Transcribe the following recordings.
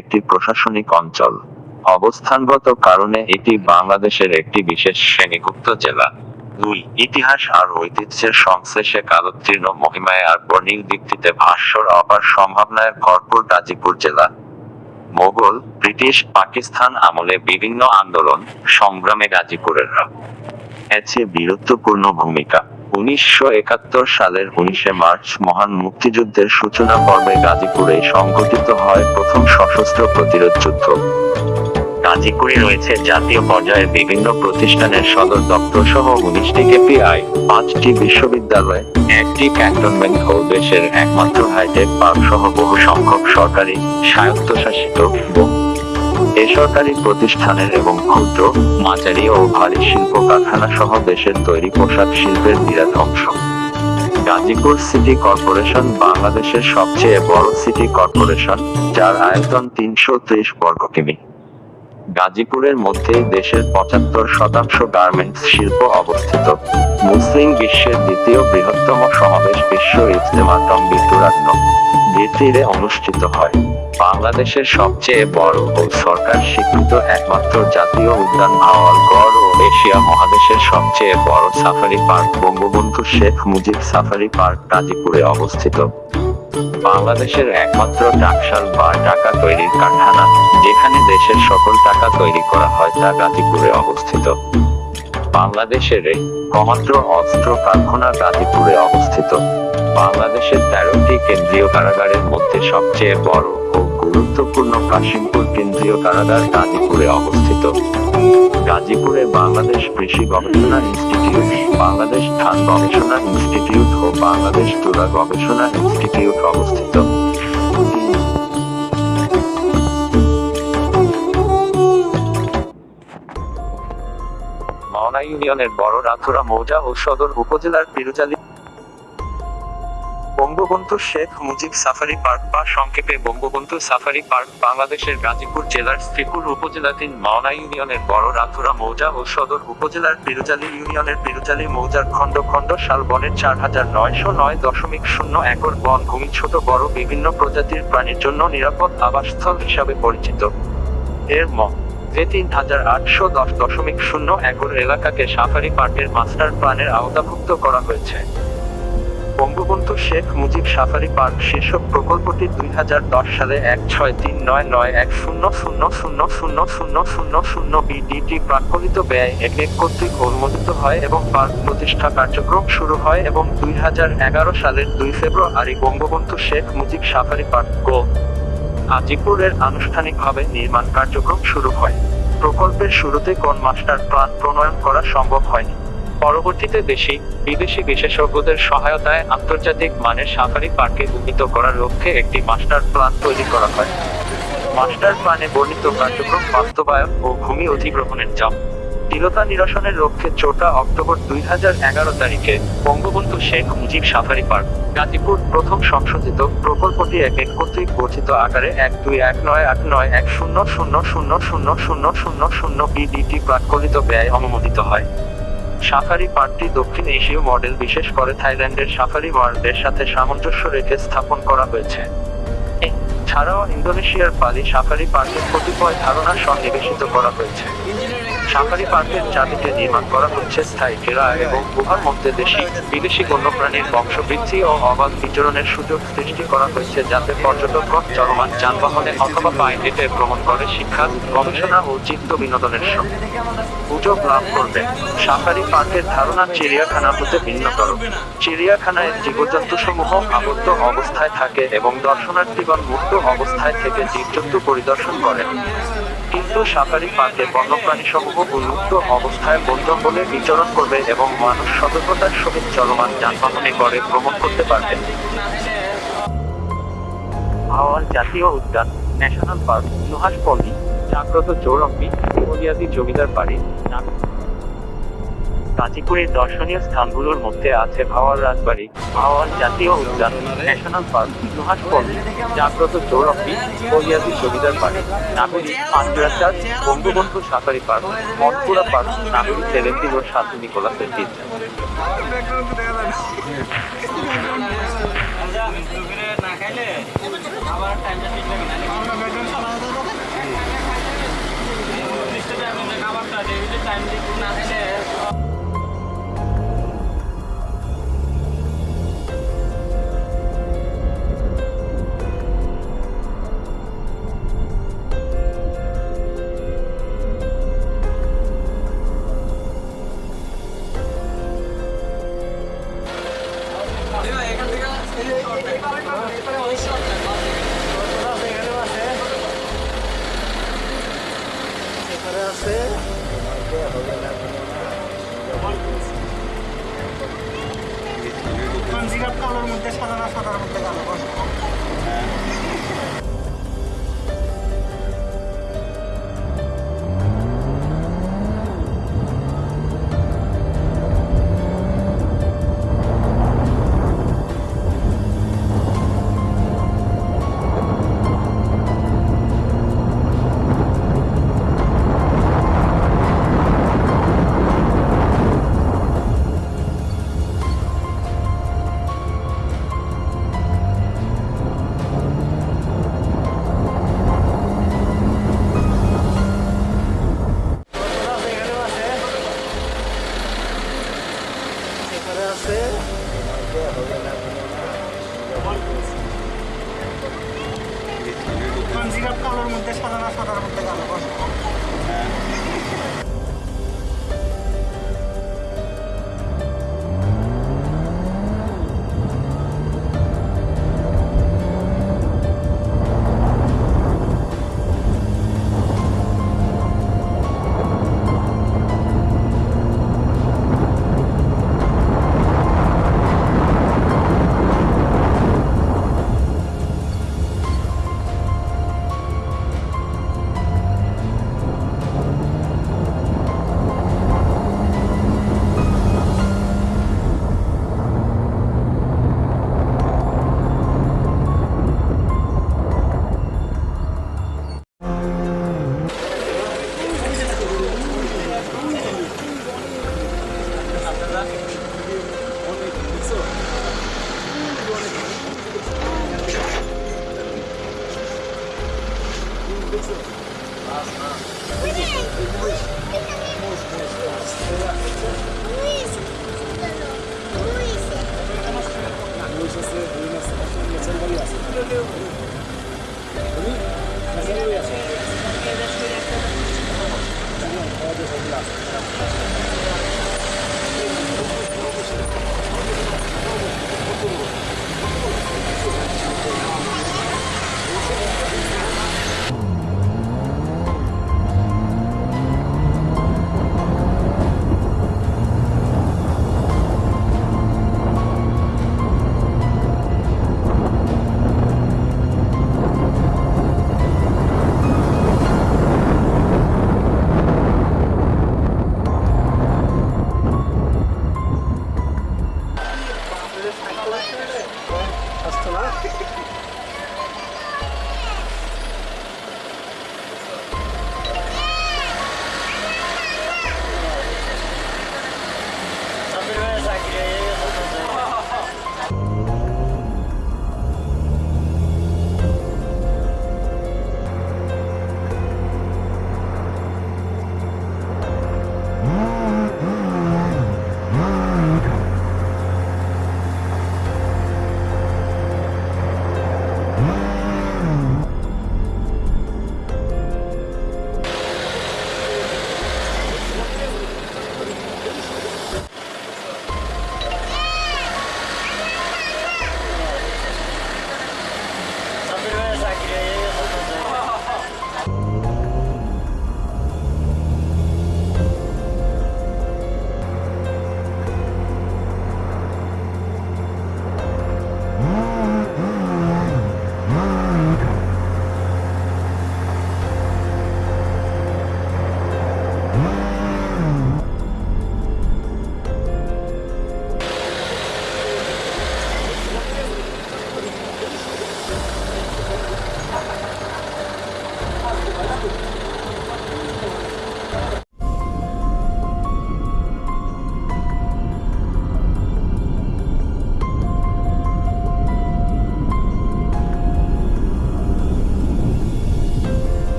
একটি প্রশাসনিক অঞ্চল। অবস্থানগত কারণে এটি বাংলাদেশের একটি বিশেষ শ্রেণীভুক্ত জেলা। দুই, ইতিহাস আর ঐতিহ্যের সংশ্লেষে কালোত্তীর্ণ মহিমায় আর বর্ণিল দিকটিতে ভাস্বর অপার সম্ভাবনায় ভরপুর গাজীপুর জেলা। মোগল, ব্রিটিশ, পাকিস্তান আমলে বিভিন্ন আন্দোলন সংগ্রামে গাজীপুরের আছে বীরত্বপূর্ণ ভূমিকা। উনিশশো একাত্তর সালের উনিশে মার্চ মহান মুক্তিযুদ্ধের সূচনা পর্বে গাজীপুরে সংঘটিত হয় প্রথম সশস্ত্র প্রতিরোধ যুদ্ধ। গাজীপুরে রয়েছে জাতীয় পর্যায়ের বিভিন্ন প্রতিষ্ঠানের সদর দপ্তর সহ উনিশটি কেপিআই, পাঁচটি বিশ্ববিদ্যালয়, একটি ক্যান্টনমেন্ট ও দেশের একমাত্র হাইটেক পার্ক সহ বহু সংখ্যক সরকারি স্বায়ত্তশাসিত বেসরকারি প্রতিষ্ঠানের এবং ক্ষুদ্র, মাঝারি ও ভারী শিল্প কারখানা সহ দেশের তৈরি পোশাক শিল্পের বিরাট অংশ। গাজীপুর সিটি কর্পোরেশন বাংলাদেশের সবচেয়ে বড় সিটি কর্পোরেশন, যার আয়তন তিনশো ত্রিশ বর্গ কিমি। গাজীপুরের মধ্যে দেশের পঁচাত্তর শতাংশ গার্মেন্টস শিল্প অবস্থিত। মুসলিম বিশ্বের দ্বিতীয় বৃহত্তম সমাবেশ বিশ্ব ইজতেমাতম বিদ্যুরাত্ম তীরে অনুষ্ঠিত হয়। বাংলাদেশের সবচেয়ে বড় ও সরকার স্বীকৃত একমাত্র জাতীয় উদ্যান ভাওয়ালগড় ও এশিয়া মহাদেশের সবচেয়ে বড় safari park Bangabandhu Sheikh Mujib safari park গাজীপুরে অবস্থিত। বাংলাদেশের একমাত্র টাকশাল বা টাকা তৈরির কারখানা, যেখানে দেশের সকল টাকা তৈরি করা হয় তা গাজীপুরে অবস্থিত। বাংলাদেশের একমাত্র অস্ত্র কারখানা গাজীপুরে অবস্থিত। বাংলাদেশের তেরোটি কেন্দ্রীয় কারাগারের মধ্যে সবচেয়ে বড় ও গুরুত্বপূর্ণ কাশিমপুর কেন্দ্রীয় কারাগার গাজীপুরে অবস্থিত। গাজীপুরে বাংলাদেশ কৃষি গবেষণা ইনস্টিটিউট, বাংলাদেশ ধান গবেষণা ইনস্টিটিউট ও বাংলাদেশ তুলা গবেষণা ইনস্টিটিউট অবস্থিত। মাওনা ইউনিয়নের বড় রাথুরা মৌজা ও সদর উপজেলার পিরুজালি বঙ্গবন্ধু শেখ মুজিব সাফারি পার্ক বা সংক্ষেপে বঙ্গবন্ধু সাফারি পার্ক বাংলাদেশের গাজীপুর জেলার শ্রীপুর উপজেলাধীন মাওনা ইউনিয়নের বড় রাথুরা মৌজা ও সদর উপজেলার পিরুজালি ইউনিয়নের পিরুজালি মৌজার খণ্ড খণ্ড শাল বনের চার হাজার নয়শো নয় দশমিক শূন্য একর বন ভূমি ছোট বড় বিভিন্ন প্রজাতির প্রাণীর জন্য নিরাপদ আবাসস্থল হিসাবে পরিচিত। এর ম, যে তিন হাজার আটশো দশ দশমিক শূন্য একর এলাকাকে সাফারি পার্কের মাস্টার প্ল্যানের আওতাভুক্ত করা হয়েছে। বঙ্গবন্ধু শেখ মুজিব সাফারি পার্ক শীর্ষক প্রকল্পটি দুই সালে এক ছয় তিন নয় নয় এক শূন্য শূন্য শূন্য শূন্য শূন্য শূন্য শূন্য বিডিটি প্রাকলিত ব্যয় এক এক কর্তৃক অনুমোদিত হয় এবং পার্ক প্রতিষ্ঠা কার্যক্রম শুরু হয় এবং দুই সালের দুই February Bangabandhu Sheikh Mujib safari park গো আজিপুরের আনুষ্ঠানিকভাবে নির্মাণ কার্যক্রম শুরু হয়। প্রকল্পের শুরুতে কোন মাস্টার প্ল্যান প্রণয়ন করা সম্ভব হয়নি। পরবর্তীতে দেশি বিদেশি বিশেষজ্ঞদের সহায়তায় আন্তর্জাতিক মানের সাফারি পার্কে উন্নীত করার লক্ষ্যে একটি মাস্টার প্ল্যান তৈরি করা হয়। মাস্টার প্ল্যানে বর্ণিত কার্যক্রম বাস্তবায়ন ও ভূমি অধিগ্রহণের চাপ। দৃঢ়তা নিরসনের লক্ষ্যে চৌঠা অক্টোবর দুই তারিখে বঙ্গবন্ধু শেখ মুজিব সাফারি পার্ক, গাজীপুর প্রথম সংশোধিত প্রকল্পটি এক এক কর্তৃক গঠিত আকারে এক দুই এক নয় আট নয় এক শূন্য শূন্য শূন্য শূন্য শূন্য শূন্য শূন্য বিডিটি প্রাকলিত ব্যয় অনুমোদিত হয়। সাফারি পার্কটি দক্ষিণ এশীয় মডেল বিশেষ করে থাইল্যান্ডের সাফারি ওয়ার্ল্ডের সাথে সামঞ্জস্য রেখে স্থাপন করা হয়েছে। ছাড়াও ইন্দোনেশিয়ার পালি সাফারি পার্কের কতিপয় ধারণা সন্নিবেশিত করা হয়েছে। সাফারি পার্কের চারদিকে নির্মাণ করা হচ্ছে স্থায়ী ঘেরা এবং গুহার মধ্যে দেশি, বিদেশি বন্যপ্রাণীর বংশবৃদ্ধি ও অবাধ বিচরণের সুযোগ সৃষ্টি করা হয়েছে যাতে পর্যটকগণ চলমান যানবাহনে অথবা পায়ে হেঁটে ভ্রমণ করে শিক্ষা, গবেষণা ও চিত্ত বিনোদনের সঙ্গে সুযোগ লাভ করবে। সাফারি পার্কের ধারণা চিড়িয়াখানা হতে ভিন্নতর। চিড়িয়াখানায় জীবজন্তু সমূহ আবদ্ধ অবস্থায় থাকে এবং দর্শনার্থীগণ মুক্ত অবস্থায় থেকে জীবজন্তু পরিদর্শন করেন। কিন্তু সাফারি পার্কে বন্যপ্রাণী সমূহ উন্মুক্ত অবস্থায় বন্ধ হলে বিচরণ করবে এবং মানুষ সতর্কতার সহিত চলমান যানবাহনে করে ভ্রমণ করতে পারবে। হাওয়ার জাতীয় উদ্যান, ন্যাশনাল পার্ক নুহাসপল্লী জাগ্রত চৌরম্বি বলিয়াদি জমিদার বাড়ি নাগ- কাঁচিপুরের দর্শনীয় স্থানগুলোর মধ্যে আছে ভাওয়াল রাজবাড়ি, ভাওয়াল জাতীয় উদ্যান, ন্যাশনাল পার্ক নুহাস পল্লী জাগ্রত চৌরফি বলিয়াদি জমিদার পার্ক, নাগরিক পাঁচরা চার্চ, বঙ্গবন্ধু সাঁতারি পার্ক মটপুরা পার্ক, নাগরিক সেলেন্টি ও সাধু নিকোলাসের দিন না খাইলে না খাবারটা জিরাপ কালোর মধ্যে সাদা না সাদার মধ্যে কালো কালোর মধ্যে সাদা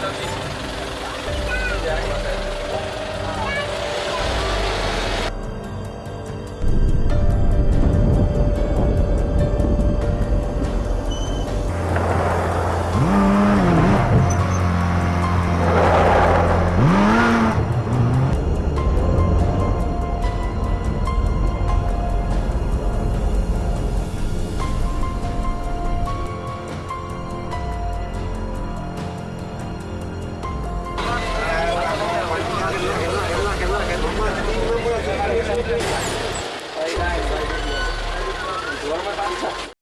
Thank you.